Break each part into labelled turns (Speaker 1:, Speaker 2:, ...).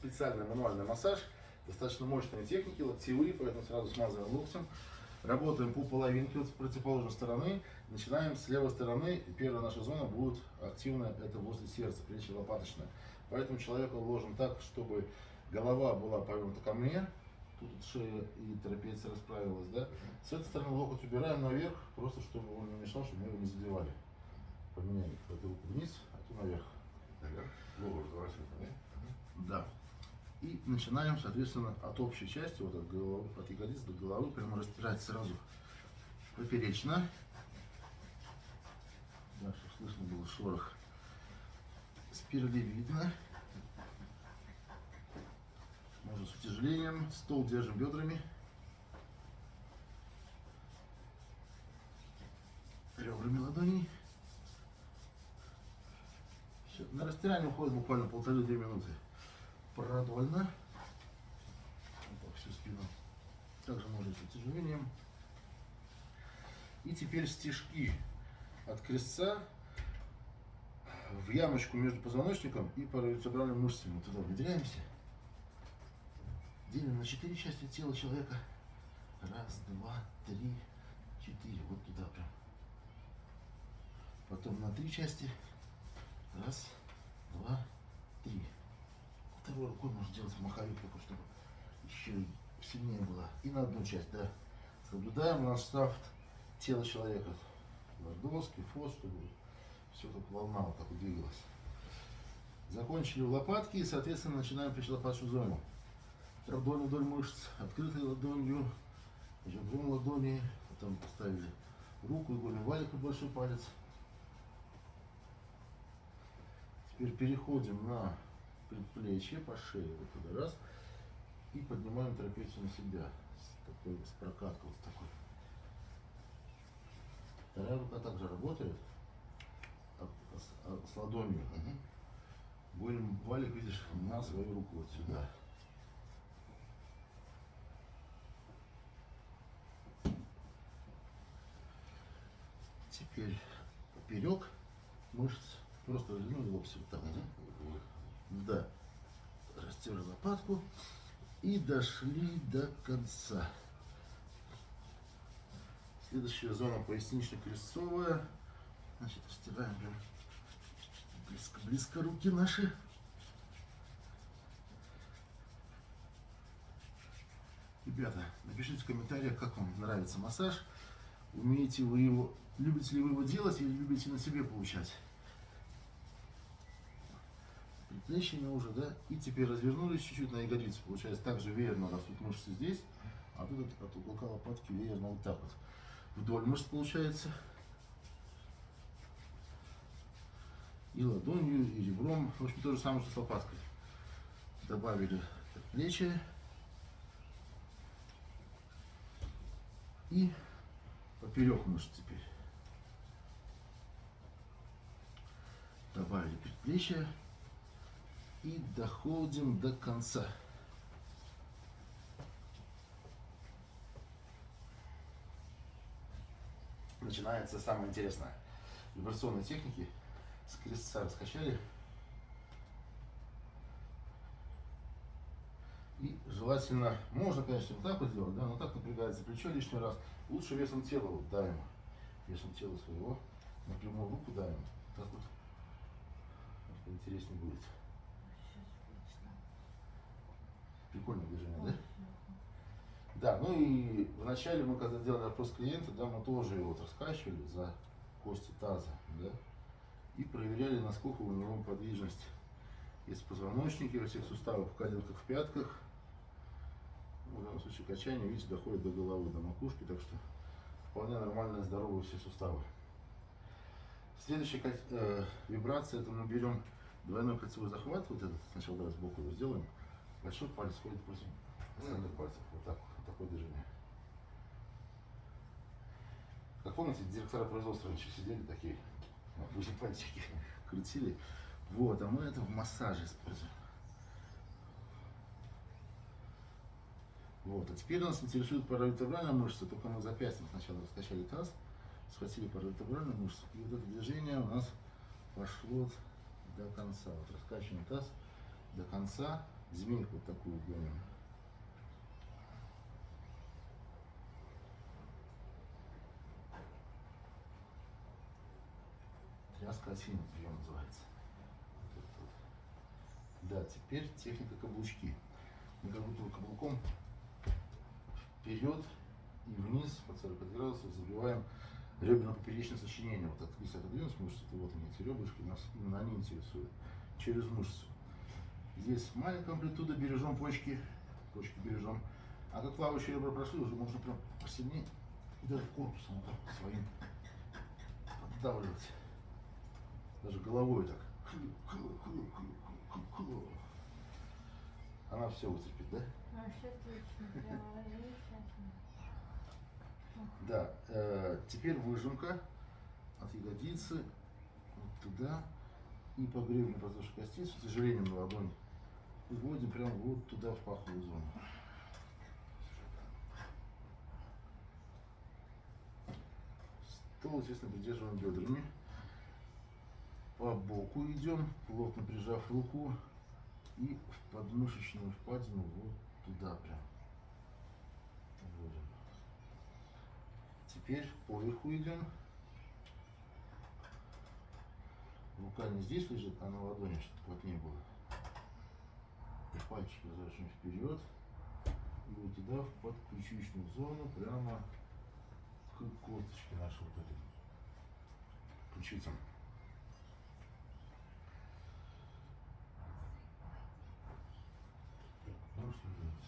Speaker 1: специальный мануальный массаж, достаточно мощные техники, локтевые, поэтому сразу смазываем локтем. Работаем по половинке вот с противоположной стороны. Начинаем с левой стороны. Первая наша зона будет активная, это возле сердца, плечи лопаточная. Поэтому человека ложим так, чтобы голова была повернута ко мне, тут шея и трапеция расправилась, да. С этой стороны локоть убираем наверх, просто чтобы он не мешал, чтобы мы его не задевали. Поменяем эту руку вниз, а ту наверх.
Speaker 2: Наверх. Голову разворачиваем, да?
Speaker 1: Да. И начинаем, соответственно, от общей части, вот от, головы, от ягодиц до головы, прямо растирать сразу поперечно. Да, чтобы слышно было шорох. Спиралевидно. Можно с утяжелением. Стол держим бедрами. Ребрами ладоней. Все. На растирание уходит буквально полторы-две минуты продольно. Вот всю спину. Также можно с утяжелением. И теперь стежки от крестца в ямочку между позвоночником и паравертебральными мышцами. Мы туда выделяемся. Делим на четыре части тела человека. Раз, два, три, четыре. Вот туда прям. Потом на три части. Раз, два, три второй рукой можно делать маховик такой, чтобы еще сильнее было. И на одну часть, да. Соблюдаем став тела человека. Лордовский, фос, чтобы все так волна вот так двигалась. Закончили лопатки и, соответственно, начинаем причелопатную зону. Ладонь вдоль мышц, открытой ладонью, ребром ладони, потом поставили руку, игольный валик и большой палец. Теперь переходим на предплечье по шее, вот туда раз, и поднимаем трапецию на себя, с, такой, с прокаткой вот такой. Вторая рука также работает, а, с, а, с ладонью. Угу. валик, видишь, на свою руку вот сюда. Теперь поперек мышц просто развернули локти вот так. Угу. Да. Растерли лопатку и дошли до конца. Следующая зона пояснично-крестцовая. Значит, растираем прям близко-близко руки наши. Ребята, напишите в комментариях, как вам нравится массаж. Умеете вы его, любите ли вы его делать или любите на себе получать предплечьями уже, да, и теперь развернулись чуть-чуть на ягодицу, получается также веерно растут мышцы здесь, а тут от, от уголка лопатки веерно вот так вот, вдоль мышц получается, и ладонью, и ребром, в общем, то же самое, что с лопаткой. Добавили плечи и поперек мышц теперь. Добавили предплечье и доходим до конца. Начинается самое интересное. Вибрационные техники. С крестца раскачали. И желательно, можно, конечно, вот так вот сделать, да, но так напрягается плечо лишний раз. Лучше весом тела вот давим. Весом тела своего. Напрямую руку давим. Так вот. Интереснее будет. Прикольное движение, да? Да, ну и вначале мы, когда делали опрос клиента, да, мы тоже его вот раскачивали за кости таза, да, и проверяли, насколько у него подвижность. Есть позвоночники во всех суставах, в коленках, в пятках. Ну, в данном случае качание, видите, доходит до головы, до макушки, так что вполне нормальные, здоровые все суставы. Следующая э, вибрация, это мы берем двойной кольцевой захват, вот этот, сначала давай сбоку его сделаем, Большой палец ходит против остальных пальцев. Вот так, вот такое движение. Как помните, директора производства раньше сидели такие, обычно пальчики крутили. Вот, а мы это в массаже используем. Вот, а теперь нас интересует паравертебральная мышца, только мы запястьем сначала раскачали таз, схватили паравертебральную мышцу, и вот это движение у нас пошло до конца. Вот раскачиваем таз до конца, Вот такую гоним. Тряска осины прием называется. Вот вот. Да, теперь техника каблучки. Мы как будто каблуком вперед и вниз под 45 градусов забиваем реберно-поперечное сочинение. Вот от, если отодвинуть мышцу, то вот они, эти ребрышки, нас именно они интересуют. Через мышцу. Здесь маленькая амплитуда, бережем почки, почки бережем. А как плавающие ребра прошли, уже можно прям посильнее и даже корпусом вот так своим поддавливать. Даже головой так. Она все вытерпит, да?
Speaker 3: Замечательно.
Speaker 1: Да, э, теперь выжимка от ягодицы вот туда и по гребню подвздошной кости с утяжелением на ладонь вводим прямо вот туда в паховую зону. Стол, естественно, придерживаем бедрами. По боку идем, плотно прижав руку и в подмышечную впадину вот туда прям. Вводим. Теперь поверху идем. Рука не здесь лежит, а на ладони, чтобы плотнее было. Пальчики разворачиваем вперед. И вот туда, в подключичную зону, прямо к косточке нашей вот этой. Же,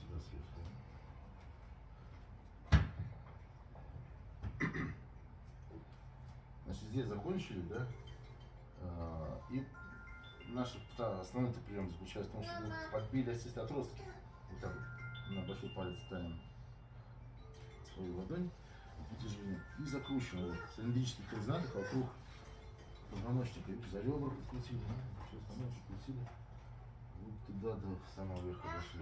Speaker 1: сюда сверху. Значит, здесь закончили, да? А, И наш основной прием заключается в том, что мы подбили осистые отростки. Вот так вот на большой палец ставим свою ладонь утяжеление и закручиваем вот, цилиндрических координатах вокруг позвоночника. За ребра подкрутили, да? все остальное подкрутили. Вот туда до самого верха дошли.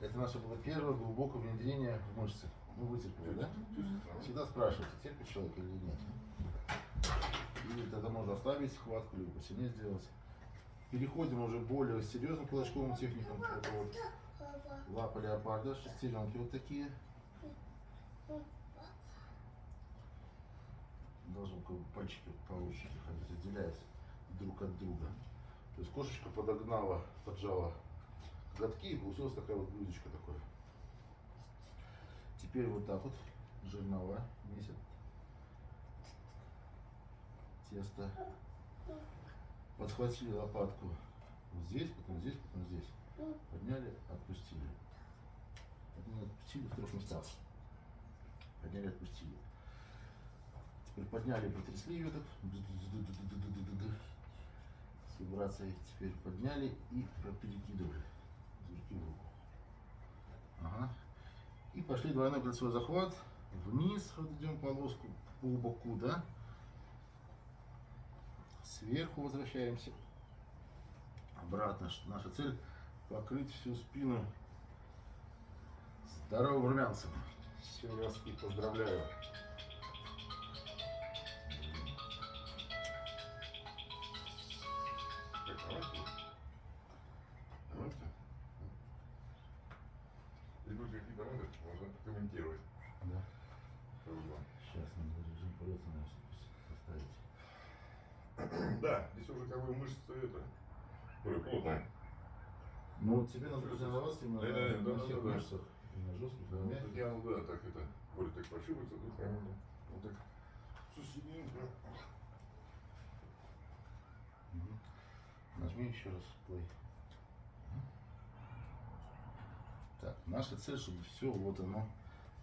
Speaker 1: Это наше было первое глубокое внедрение в мышцы. Мы вытерпели, да? Всегда спрашивайте, терпит человек или нет. И тогда можно ослабить схватку, либо посильнее сделать. Переходим уже более серьезным кулачковым техникам. Это вот лапа леопарда, шестеренки вот такие. Должны как бы пальчики по ручке ходить, отделяясь друг от друга. То есть кошечка подогнала, поджала коготки и получилась такая вот блюдечко такое. Теперь вот так вот жернова месяц тесто. Подхватили лопатку вот здесь, потом здесь, потом здесь. Подняли, отпустили. Подняли, отпустили в трех местах. Подняли, отпустили. Теперь подняли, потрясли ее так. С вибрацией. Теперь подняли и перекидывали. Ага. И пошли двойной кольцевой захват. Вниз вот идем полоску по боку, да? Сверху возвращаемся. Обратно. Наша цель покрыть всю спину здоровым румянцем. Все, я и поздравляю.
Speaker 2: Прошивается, тут прямо вот так.
Speaker 1: Мгм. Нажми еще раз play. Так, наша цель, чтобы все вот оно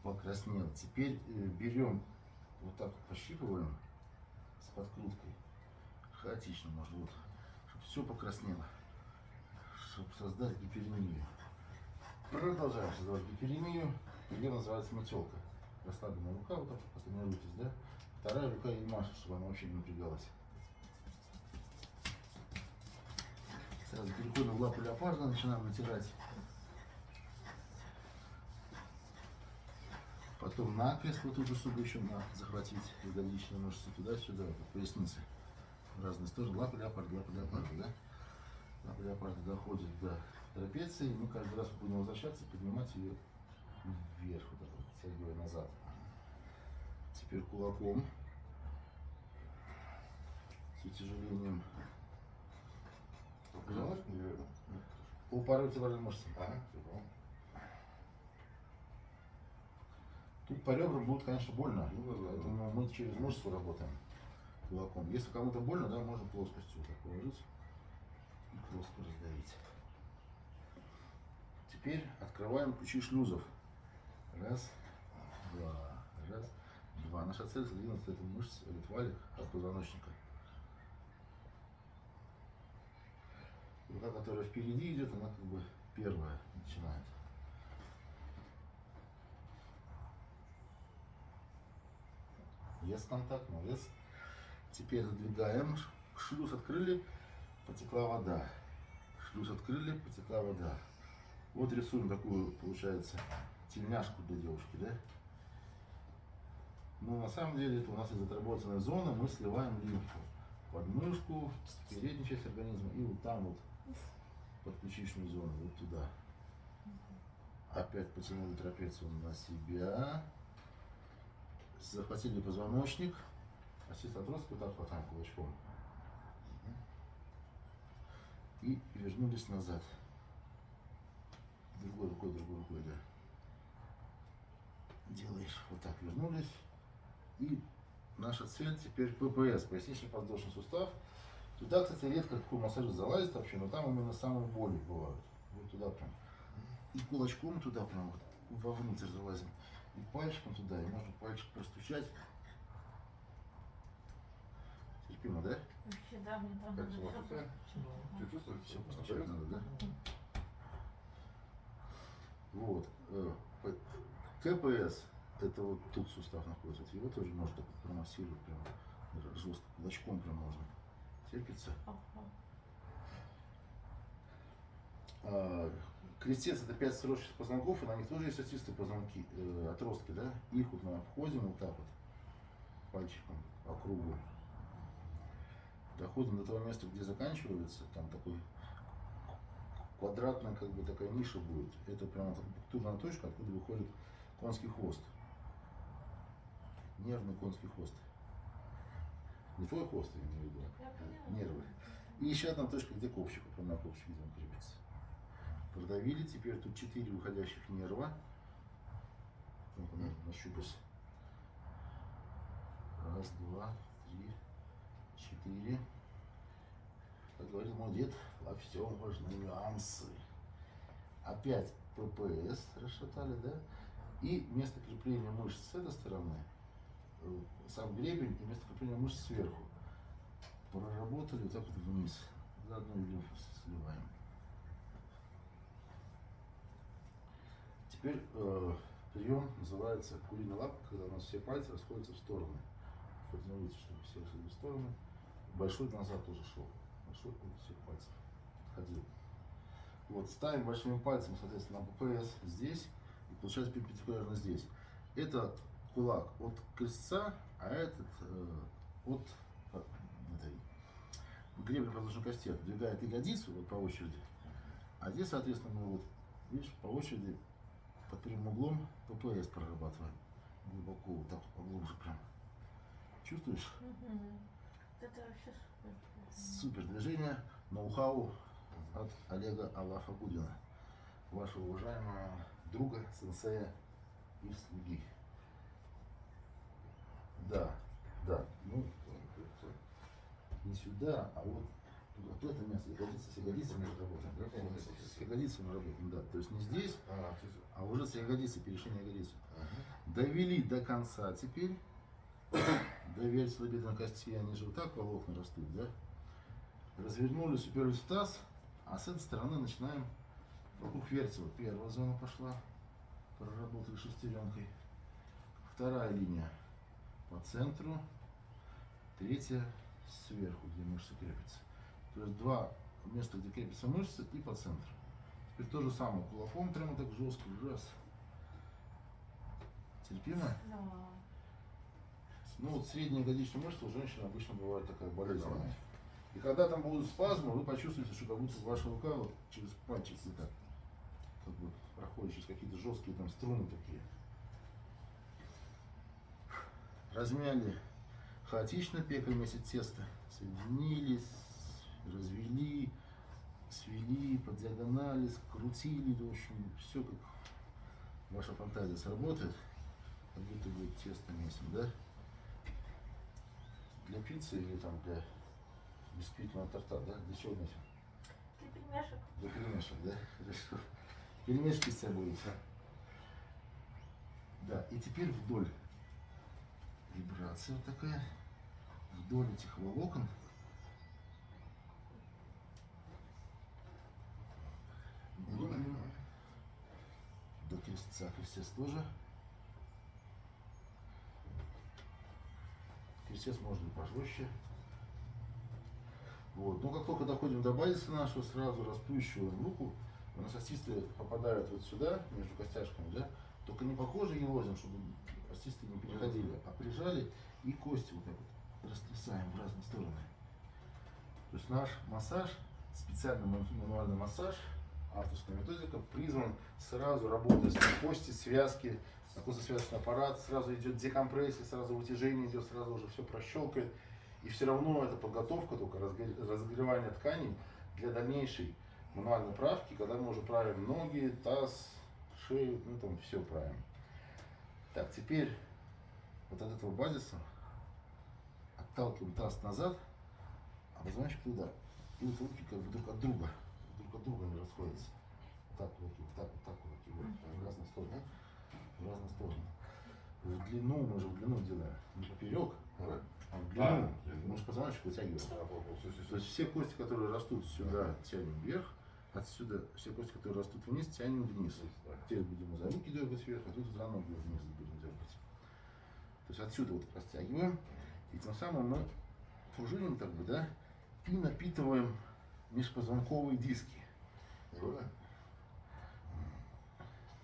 Speaker 1: покраснело. Теперь э, берем, вот так пощипываем с подкруткой. Хаотично, может, вот. Чтобы все покраснело. Чтобы создать гиперемию. Продолжаем создавать гиперемию. Прием называется метелка. Расслабленная рука, вот так вот потренируйтесь, да? Вторая рука и машет, чтобы она вообще не напрягалась. Сразу переходим в лапу леопарда, начинаем натирать. Потом накрест вот же, чтобы еще на, захватить ягодичные мышцы туда-сюда, по пояснице. В разные стороны. Лапа леопарда, лапа леопарда, да? Лапа леопарда доходит до трапеции. Мы каждый раз будем возвращаться, поднимать ее вверх, вот так вот, тягивая назад. Теперь кулаком с утяжелением
Speaker 2: Понимаешь, неверно?
Speaker 1: по паравертебральной мышце.
Speaker 2: Ага, все понял.
Speaker 1: Тут по ребрам будет, конечно, больно.
Speaker 2: Ну да, да, да.
Speaker 1: Поэтому мы через мышцу работаем кулаком. Если кому-то больно, да, можно плоскостью вот так положить и плоско раздавить. Теперь открываем ключи шлюзов. Раз, два, раз, два. Наша цель задвинуть эту мышцу, этот валик от позвоночника. Рука, которая впереди идет, она как бы первая начинает. Есть контакт, молодец. Теперь задвигаем. Шлюз открыли, потекла вода. Шлюз открыли, потекла вода. Вот рисуем такую, получается, тельняшку для девушки, да? Но на самом деле это у нас из отработанной зоны мы сливаем лимфу. Под мышку, переднюю часть организма и вот там вот под ключичную зону, вот туда. Опять потянули трапецию на себя. Захватили позвоночник. Ассист отросток вот так хватаем кулачком. И вернулись назад. Другой рукой, другой рукой, да. Делаешь вот так, вернулись. И наша цель теперь ППС, пояснично-подвздошный сустав. Туда, кстати, редко какой массажист залазит вообще, но там именно самые боли бывают. Вот туда прям. И кулачком туда прям вот вовнутрь залазим. И пальчиком туда, и можно пальчик простучать. Терпимо, да?
Speaker 3: Вообще, да, мне там
Speaker 2: Как
Speaker 3: надо
Speaker 2: Ты чувствуешь?
Speaker 1: Все постучать надо, да? Вот. КПС, это вот тут сустав находится. Его тоже можно так промассировать прям жестко, кулачком прям можно. Терпится. А, Крестец это 5 сросших позвонков, и на них тоже есть остистые позвонки, э, отростки, да? Их вот мы обходим вот так вот, пальчиком по кругу. Доходим до того места, где заканчивается, там такой квадратная как бы такая ниша будет. Это прямо акупунктурная точка, откуда выходит конский хвост. Нервный конский хвост. Не твой хвост, я имею в виду.
Speaker 3: Я поняла.
Speaker 1: Нервы. И еще одна точка, где копчик, на копчик, он крепится. Продавили, теперь тут четыре выходящих нерва. Ну-ка, на- нащупайся. Раз, два, три, четыре. Как говорил мой дед, во всем важны нюансы. Опять ППС расшатали, да? И место крепления мышц с этой стороны, э, сам гребень и место крепления мышц сверху проработали вот так вот вниз. Заодно и лимфу сливаем. Теперь э, прием называется куриная лапка, когда у нас все пальцы расходятся в стороны. Формируется, чтобы все расходились в стороны. Большой назад тоже шел. Большой от всех пальцев отходил. Вот, ставим большими пальцами, соответственно, на ППС здесь получается перпендикулярно здесь. Это кулак от крестца, а этот э, от э, этой гребня подложной кости отдвигает ягодицу вот по очереди. А здесь, соответственно, мы вот, видишь, по очереди под прямым углом ППС прорабатываем. Глубоко, вот так поглубже прям. Чувствуешь?
Speaker 3: Вот Это вообще супер.
Speaker 1: Супер движение, ноу-хау от Олега Алафа Гудина, вашего уважаемого друга, сенсея и слуги. Да, да, ну, не сюда, а вот вот это место, ягодица с ягодицами работаем. С ягодицами работаем, да. То есть не здесь,
Speaker 2: А,
Speaker 1: а уже с ягодицы, перешли на ягодицу.
Speaker 2: Ага.
Speaker 1: Довели до конца теперь. До вертебральной кости, они же вот так волокна растут, да? Развернули таз, а с этой стороны начинаем вокруг вертела. Первая зона пошла, проработали шестеренкой. Вторая линия по центру, третья сверху, где мышцы крепятся. То есть два места, где крепятся мышцы и по центру. Теперь то же самое, кулаком прямо так жестко, раз. Терпимо?
Speaker 3: Да.
Speaker 1: Ну вот средняя ягодичная мышца у женщин обычно бывает такая болезненная. И когда там будут спазмы, вы почувствуете, что как будто ваша рука вот через пальчики так, проходит через какие-то жесткие там струны такие. Размяли хаотично, пекли вместе теста, соединились, развели, свели, по диагонали, скрутили, в общем, все как ваша фантазия сработает, как будто бы тесто месим, да? Для пиццы или там для бисквитного торта, да? Для чего месим?
Speaker 3: Для пельмешек.
Speaker 1: Для пельмешек, да? Хорошо. Пельмешки с собой. Да, и теперь вдоль. Вибрация вот такая. Вдоль этих волокон. До крестца. Крестец тоже. Крестец можно пожестче. Вот. Но как только доходим до базиса нашего, сразу расплющиваем руку. У нас остисты попадают вот сюда, между костяшками, да? Только не по коже елозим, чтобы остисты не переходили, а прижали и кости вот так вот растрясаем в разные стороны. То есть наш массаж, специальный ман- мануальный массаж, авторская методика, призван сразу работать на кости, связки, на костно-связочный аппарат, сразу идет декомпрессия, сразу вытяжение идет, сразу уже все прощелкает. И все равно это подготовка, только разгре- разогревание тканей для дальнейшей мануальной правки, когда мы уже правим ноги, таз, шею, ну там все правим. Так, теперь вот от этого базиса отталкиваем таз назад, а позвоночник туда. И вот руки как бы друг от друга, друг от друга не расходятся. Вот так руки, вот так, вот так руки, вот, в разные стороны, в разные стороны. В длину, мы же в длину делаем, не поперек, а в длину.
Speaker 2: А,
Speaker 1: Мы же позвоночник вытягиваем. То есть все кости, которые растут сюда, тянем вверх, отсюда все кости, которые растут вниз, тянем вниз. Теперь будем за руки дергать вверх, а тут за ноги вниз будем дергать. То есть отсюда вот растягиваем, и тем самым мы пружиним как бы, да, и напитываем межпозвонковые диски.
Speaker 2: Да?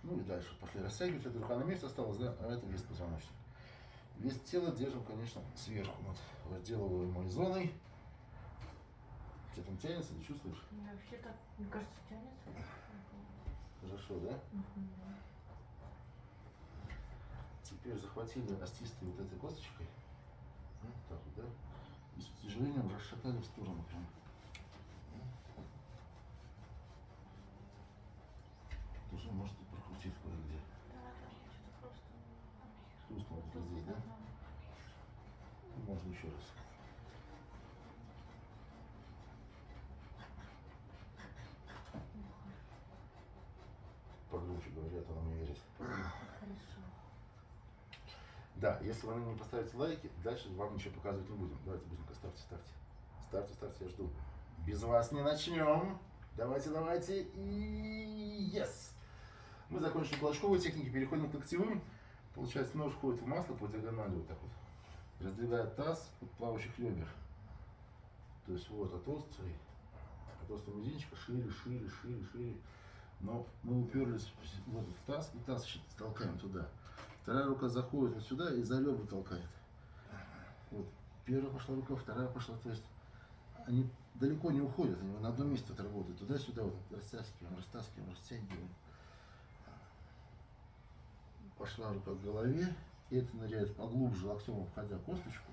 Speaker 1: Ну и дальше пошли растягивать, эта рука на месте осталась, да, а это вес позвоночник. Вес тела держим, конечно, сверху над разделываемой зоной. Что там тянется, ты чувствуешь?
Speaker 3: Мне вообще так, мне кажется, тянется.
Speaker 1: Хорошо, да?
Speaker 3: Мгм.
Speaker 1: Теперь захватили остистой вот этой косточкой. Ну, так вот, да? И с утяжелением расшатали в сторону прям. Тоже можете прокрутить кое-где.
Speaker 3: Да, да, что-то просто...
Speaker 1: Хрустнуло вот здесь, да? Ну, Можно еще раз. Погромче говорят, он не верит.
Speaker 3: Хорошо.
Speaker 1: Да, если вы не поставите лайки, дальше вам ничего показывать не будем. Давайте быстренько ставьте, ставьте. Ставьте, ставьте, я жду. Без вас не начнем. Давайте, давайте. И yes! Мы закончили кулачковые техники, переходим к локтевым. Получается, нож входит в масло по диагонали вот так вот. Раздвигает таз от плавающих ребер. То есть вот от острой, от острого мизинчика шире, шире, шире, шире. Но мы уперлись в этот таз, и таз еще толкаем туда. Вторая рука заходит вот сюда и за ребра толкает. Вот. Первая пошла рука, вторая пошла. То есть они далеко не уходят, они на одном месте вот работают. Туда-сюда вот растаскиваем, растаскиваем, растягиваем. Пошла рука к голове, и это ныряет поглубже локтем, обходя косточку.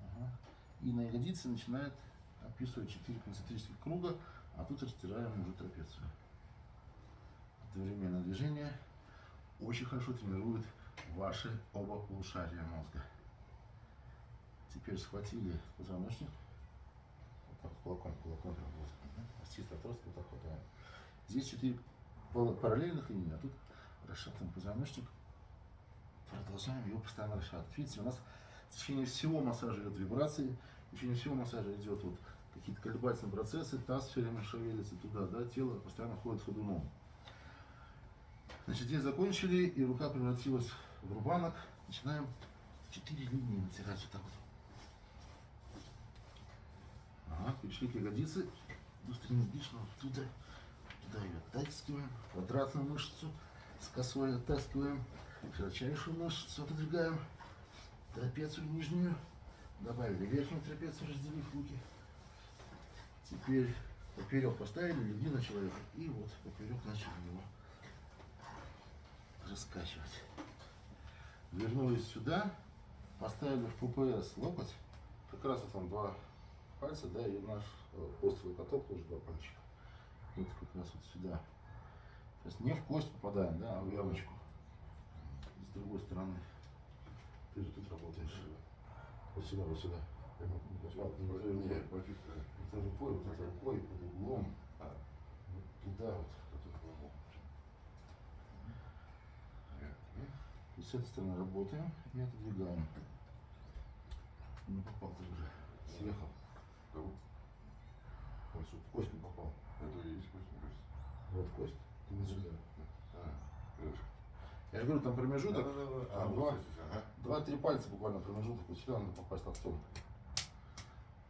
Speaker 1: Ага. И на ягодице начинает описывать 4 концентрических круга, а тут растираем уже трапецию. Одновременное движение очень хорошо тренирует ваши оба полушария мозга. Теперь схватили позвоночник. Вот так, кулаком, кулаком прям вот. Остистый отросток вот так хватаем. Здесь четыре пар- параллельных линии, а тут расшатан позвоночник. Продолжаем его постоянно расшатывать. Видите, у нас в течение всего массажа идет вибрации, в течение всего массажа идет вот какие-то колебательные процессы, таз все время шевелится туда, да, тело постоянно ходит ходуном. Значит, здесь закончили, и рука превратилась в рубанок. Начинаем четыре линии натирать вот так вот. Ага, перешли к ягодице. Быстрее дышно, туда, туда ее оттаскиваем. Квадратную мышцу с косой оттаскиваем. Широчайшую мышцу отодвигаем. Трапецию нижнюю. Добавили верхнюю трапецию, разделив руки. Теперь поперек поставили, легли на человека. И вот поперек начали раскачивать. Вернулись сюда, поставили в ППС локоть. Как раз вот там два пальца, да, и наш э, острый каток тоже два пальчика. Вот как раз вот сюда. То есть не в кость попадаем, да, а в ямочку. С другой стороны. Ты же тут работаешь. Вот сюда, вот сюда. Вот, не, не, это рукой, вот это рукой под углом. Вот туда вот. И с этой стороны работаем и отодвигаем. Не попал ты уже. Съехал.
Speaker 2: Кого?
Speaker 1: В кость не попал.
Speaker 2: Это и есть кость, мне кажется.
Speaker 1: Вот кость. Ты не сюда.
Speaker 2: А.
Speaker 1: Я же говорю, там промежуток. А, два.
Speaker 2: ага.
Speaker 1: Два-три пальца буквально промежуток. Вот сюда надо попасть локтем.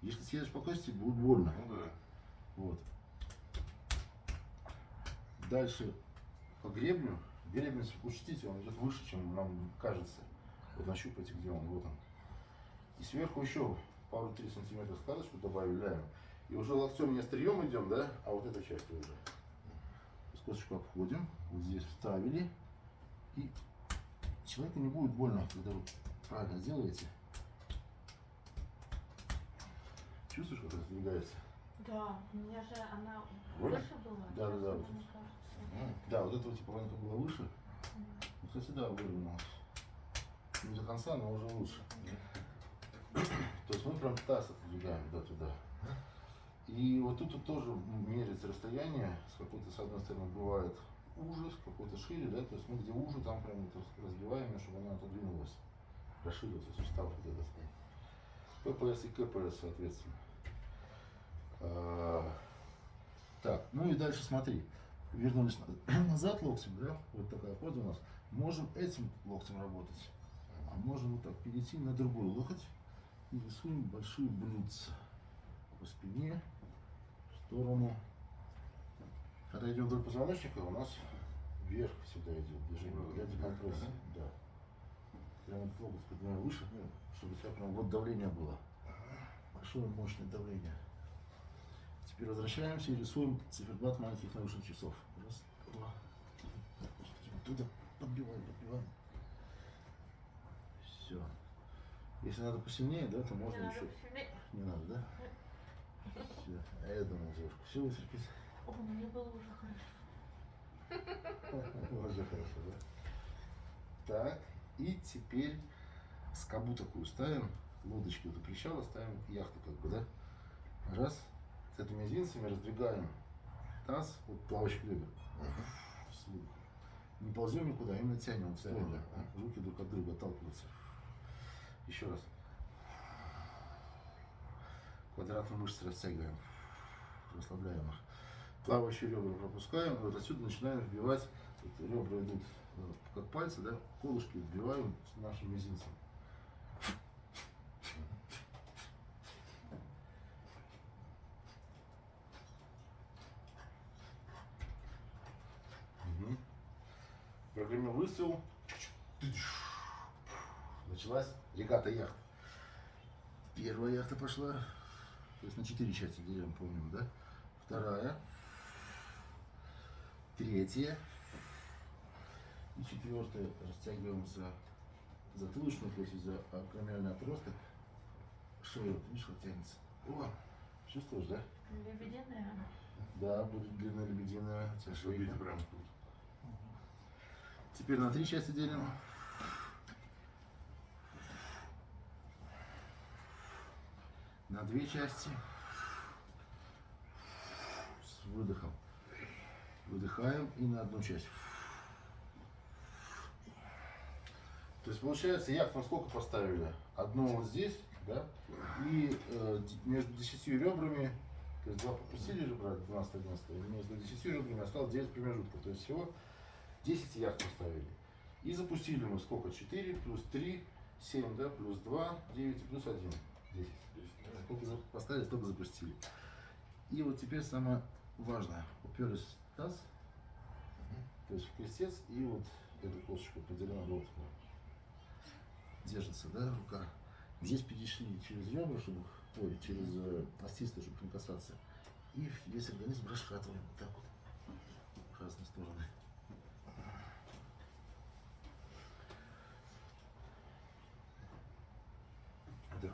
Speaker 1: Если съедешь по кости, будет больно.
Speaker 2: Ну да.
Speaker 1: Вот. Дальше по гребню. Если учтите, он идет выше, чем нам кажется. Вот нащупайте, где он, вот он. И сверху еще пару-три сантиметра складочку добавляем. И уже локтем не острием идем, да, а вот этой частью уже. Скоточку обходим, вот здесь вставили. И человеку не будет больно, когда вы правильно сделаете. Чувствуешь, как раздвигается?
Speaker 3: Да, у меня же она выше была.
Speaker 1: Да, да, да, вот. Да, вот этого типа ванка была выше. Ну, кстати, да, выровнялась. Не до конца, но уже лучше. То есть мы прям таз отодвигаем да, туда. И вот тут, вот тоже меряется расстояние. С какой-то, с одной стороны, бывает уже, с какой-то шире, да, то есть мы где уже, там прям вот разбиваем, чтобы она отодвинулась. Расширился сустав вот этот. ППС и КПС, соответственно. А, Так, ну и дальше смотри. Вернулись на- назад локтем, да? Вот такая поза у нас. Можем этим локтем работать. А можем вот так перейти на другой локоть и рисуем большие блюдца по спине, в сторону. Когда идем вдоль позвоночника, у нас вверх всегда идет движение для декомпрессии. Да. Прямо локоть поднимаем выше, ну, чтобы у тебя прям вот давление было. Большое мощное давление. Теперь возвращаемся и рисуем циферблат маленьких нарушенных часов. Раз, два. Туда подбиваем, подбиваем. Все. Если надо посильнее, да, то можно
Speaker 3: надо
Speaker 1: еще.
Speaker 3: посильнее.
Speaker 1: Не надо, да? Все. А я думал, девушка, все вытерпит.
Speaker 3: О, мне было уже хорошо.
Speaker 1: Уже хорошо, да? Так, и теперь скобу такую ставим, лодочки вот причала ставим, яхту как бы, да? Раз, с этими мизинцами раздвигаем таз, вот плавочку ребер. Вслух. Не ползем никуда, а именно тянем вот в сторону.
Speaker 2: Тянем,
Speaker 1: Руки друг от друга отталкиваются. Еще раз. Квадратные мышцы растягиваем, расслабляем их. Плавающие ребра пропускаем, вот отсюда начинаем вбивать, вот ребра идут э, как пальцы, да, колышки вбиваем с нашим мизинцем. Прогремел выстрел. Началась регата яхт. Первая яхта пошла. То есть на четыре части делим, помним, да? Вторая. Третья. И четвертая. Растягиваем за затылочную, то есть за акромиальный отросток. Шею, видишь, как тянется. О, чувствуешь, да?
Speaker 3: Лебединая.
Speaker 1: Да, будет длинная лебединая. тебя.
Speaker 2: Видите, прям тут.
Speaker 1: Теперь на три части делим. На две части. С выдохом. Выдыхаем и на одну часть. То есть получается, яхту мы сколько поставили? Одно вот здесь, да? И э, между десятью ребрами, то есть два попустили ребра, 12 11 и между десятью ребрами осталось 9 промежутков. То есть всего 10 яхт поставили. И запустили мы сколько? 4 плюс 3, 7, да, плюс 2, 9 и плюс 1. 10.
Speaker 2: Здесь.
Speaker 1: Сколько поставили, столько запустили. И вот теперь самое важное. Уперлись в таз, то есть в крестец, и вот эту косточку поделена вот держится, да, рука. Здесь перешли через ребра, чтобы, ой, через э, остисты, чтобы не касаться. И весь организм расшатываем вот так вот в разные стороны.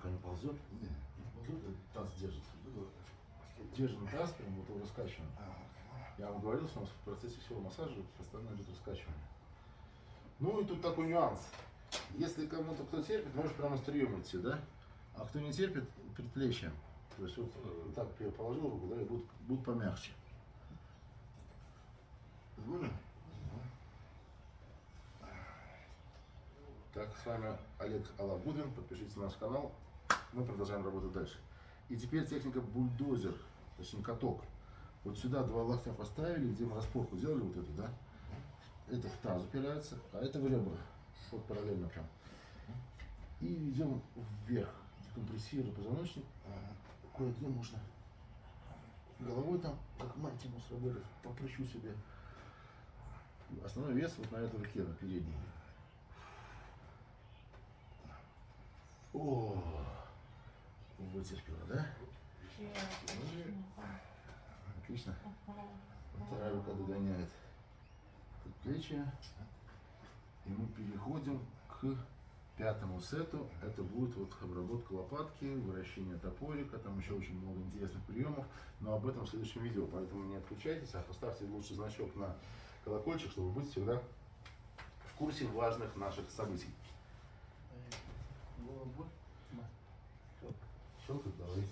Speaker 1: Дыхание не ползет? Не, не ползет, а таз держит. Держим таз, прям вот его раскачиваем. Я вам говорил, что у нас в процессе всего массажа постоянно идет раскачивание. Ну и тут такой нюанс. Если кому-то кто терпит, можешь прямо стрием идти, да? А кто не терпит, предплечьем. То есть вот э, так я положил руку, да, и будет, будет помягче. Понял? Так, с вами Олег Алабудин. Подпишитесь на наш канал. Мы продолжаем работать дальше. И теперь техника бульдозер, точнее каток. Вот сюда два локтя поставили, где мы распорку сделали вот эту, да? Это в таз упирается, а это в ребра. Вот параллельно прям. И идем вверх, декомпрессируя позвоночник. Кое-где можно головой там, как мантимус работать, попрыщу себе. Основной вес вот на этой руке, на передней. О, вытерпела, да? Отлично. Вторая рука догоняет плечи. И мы переходим к пятому сету. Это будет вот обработка лопатки, вращение топорика, там еще очень много интересных приемов. Но об этом в следующем видео, поэтому не отключайтесь, а поставьте лучше значок на колокольчик, чтобы быть всегда в курсе важных наших событий. Щелкает, давай.